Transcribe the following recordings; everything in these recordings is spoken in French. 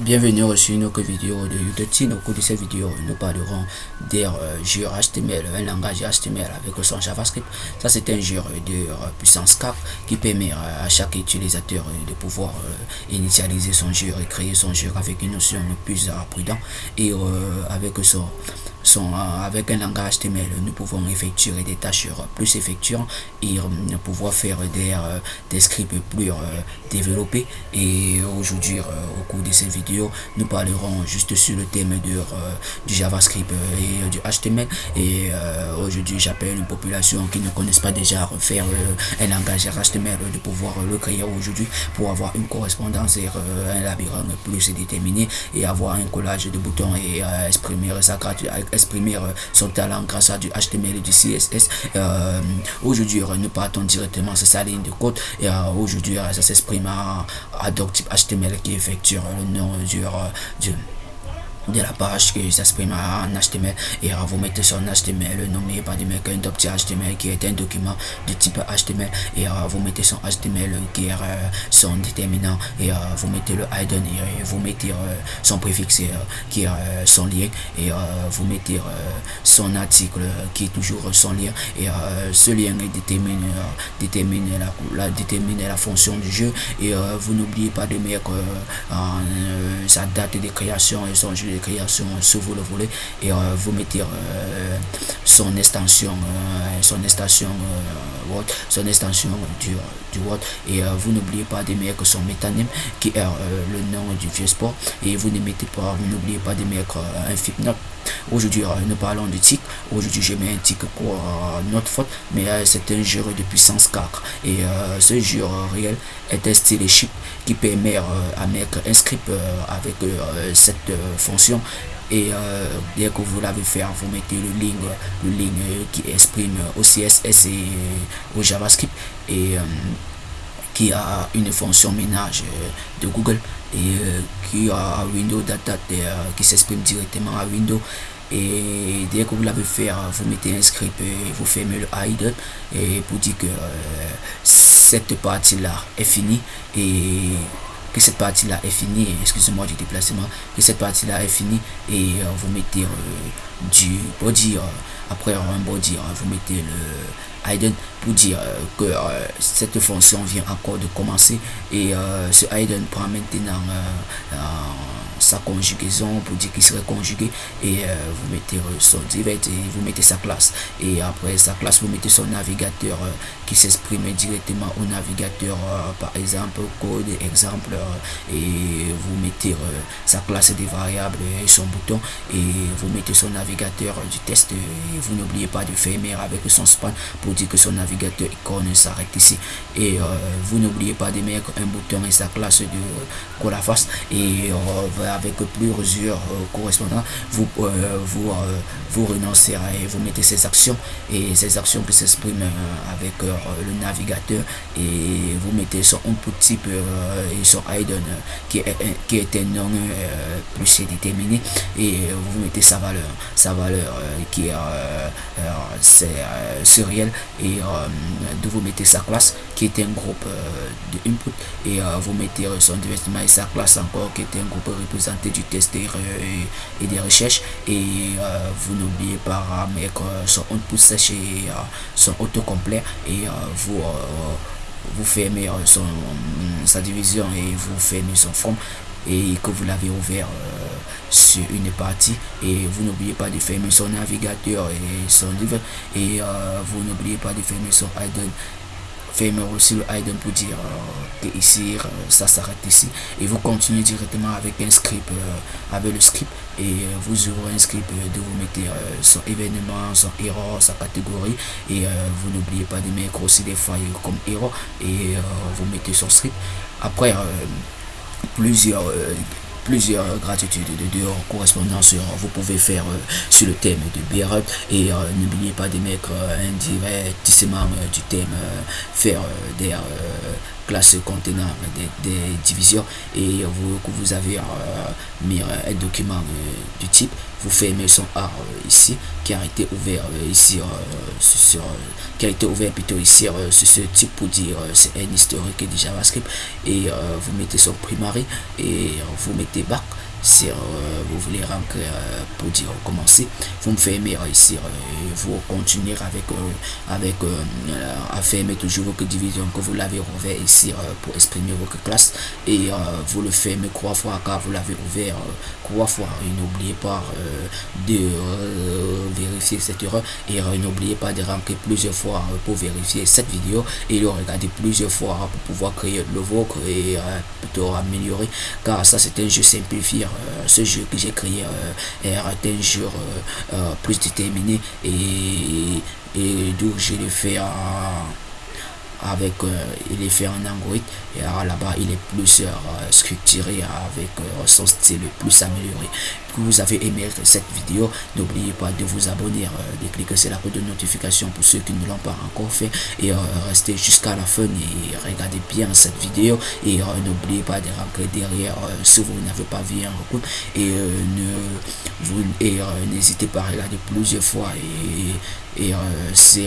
Bienvenue sur une autre vidéo de YouTube. Au cours de cette vidéo, nous parlerons des euh, jeux HTML, un langage HTML avec son JavaScript. Ça, c'est un jeu de euh, puissance 4 qui permet euh, à chaque utilisateur de pouvoir initialiser son jeu et créer son jeu avec une notion plus prudente et avec son sont, avec un langage HTML, nous pouvons effectuer des tâches plus effectuantes et pouvoir faire des, scripts plus développés. Et aujourd'hui, au cours de cette vidéo, nous parlerons juste sur le thème de, euh, du JavaScript euh, et du HTML. Et euh, aujourd'hui, j'appelle une population qui ne connaissent pas déjà refaire un langage HTML de pouvoir le créer aujourd'hui pour avoir une correspondance et un labyrinthe plus déterminé et avoir un collage de boutons et exprimer, sa, exprimer son talent grâce à du HTML et du CSS. aujourd'hui, nous partons directement sur sa ligne de code et aujourd'hui, ça s'exprime à, à HTML qui effectue le nom mesure de de la page qui s'exprime en HTML et vous mettez son HTML nommé par du mec un HTML qui est un document de type HTML et vous mettez son HTML qui est euh, son déterminant. Et vous mettez le hidden et vous mettez euh, son préfixe qui est euh, son lien. Et vous mettez son article qui est toujours son lien. Et ce lien détermine détermine la, la détermine la fonction du jeu. Et vous n'oubliez pas de mettre sa date de création et son jeu création sur vous le voulez et euh, vous mettez euh, son extension euh, son extension son extension du, du Word et vous n'oubliez pas de mettre son métanime qui est le nom du vieux sport. Et vous ne mettez pas n'oubliez pas de mettre un Aujourd'hui, nous parlons de tic. Aujourd'hui, je mets un tic pour notre faute, mais c'est un jeu de puissance 4. Et ce jeu réel est un style chip qui permet à mettre un script avec cette fonction. Et dès que vous l'avez fait vous mettez le ligne le ligne qui exprime au CSS et au JavaScript. Et qui a une fonction ménage de Google. Et qui a Windows Data qui s'exprime directement à Windows et dès que vous l'avez fait vous mettez un script et vous fermez le hide. Et pour dire que cette partie là est finie et que cette partie là est finie excusez-moi du déplacement que cette partie là est finie et euh, vous mettez euh, du body euh, après un body vous mettez le pour dire que cette fonction vient encore de commencer et ce hidden prend maintenant sa conjugaison pour dire qu'il serait conjugué et euh, vous mettez euh, son direct et vous mettez sa classe. Et après sa classe vous mettez son navigateur euh, qui s'exprime directement au navigateur par exemple code exemple et vous mettez sa classe des variables et son bouton et vous mettez son navigateur du test et vous n'oubliez pas de fermer avec son span pour que son navigateur icône s'arrête ici. Et vous n'oubliez pas de mettre un bouton et sa classe de la face et avec plusieurs euh, correspondants, vous, euh, vous, euh, vous et vous mettez ces actions. Et ces actions qui s'expriment avec le navigateur. Et vous mettez son input type et son hidden qui est, qui est un nom plus déterminé. Et vous mettez sa valeur, sa valeur qui est c'est réel et de vous mettez sa classe qui est un groupe de input. Et vous mettez son divertissement et sa classe encore qui est un groupe représenté du test et, des recherches. Et euh, vous n'oubliez pas mettre son input sèche et son autocomplet. Et euh, vous vous fermez son, sa division et vous fermez son front et que vous l'avez ouvert sur une partie. Et vous n'oubliez pas de fermer son navigateur et son livre. Et vous n'oubliez pas de fermer son hidden fermez aussi le hidden pour dire euh, que ici euh, ça s'arrête ici. Et vous continuez directement avec un script euh, avec le script. Et vous aurez un script de vous mettre son événement son erreur sa catégorie. Et vous n'oubliez pas de mettre aussi des failles comme erreur et vous mettez son script. Après plusieurs plusieurs gratitudes de deux correspondances vous pouvez faire euh, sur le thème de BR et euh, n'oubliez pas de mettre un divertissement euh, du thème faire des classe contenant des, divisions et vous, vous avez mis un document du type vous fermez son A ici qui a été ouvert ici sur qui a été ouvert plutôt ici sur ce type pour dire c'est un historique de JavaScript et vous mettez son primary et vous mettez back si euh, vous voulez rentrer euh, pour dire commencer vous me fermez ici euh, vous continuez avec avec à fermer toujours votre division que vous l'avez ouvert ici pour exprimer votre classe et vous le fermez trois fois car vous l'avez ouvert trois fois. Et n'oubliez pas de vérifier cette erreur et n'oubliez pas de rentrer plusieurs fois pour vérifier cette vidéo et le regarder plusieurs fois pour pouvoir créer le vôtre et plutôt améliorer car ça c'est un jeu simplifié ce jeu que j'ai créé euh, est un euh, plus déterminé et, et d'où je le fais en avec il est fait en Android et là-bas il est plus structuré avec son style plus amélioré. Vous avez aimé cette vidéo, n'oubliez pas de vous abonner, euh, de cliquer sur la cloche de notification pour ceux qui ne l'ont pas encore fait et euh, restez jusqu'à la fin et regardez bien cette vidéo et euh, n'oubliez pas de rentrer derrière si vous n'avez pas vu un recours et ne n'hésitez pas à regarder plusieurs fois et, et si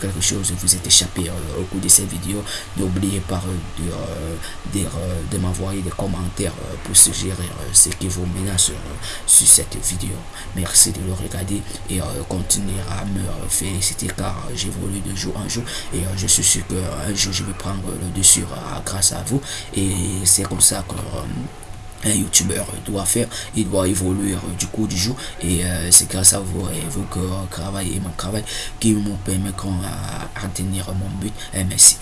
quelque chose vous est échappé au cours de cette vidéo, n'oubliez pas de, de, de m'envoyer des commentaires pour suggérer ce qui vous menace sur cette vidéo. Merci de le regarder et euh, continuer à me féliciter car j'évolue de jour en jour et euh, je suis sûr qu'un jour je vais prendre le dessus euh, grâce à vous et c'est comme ça que un youtubeur doit faire il doit évoluer du coup du jour. Et c'est grâce à vous et que travail et mon travail qui me permettront à atteindre mon but. Et merci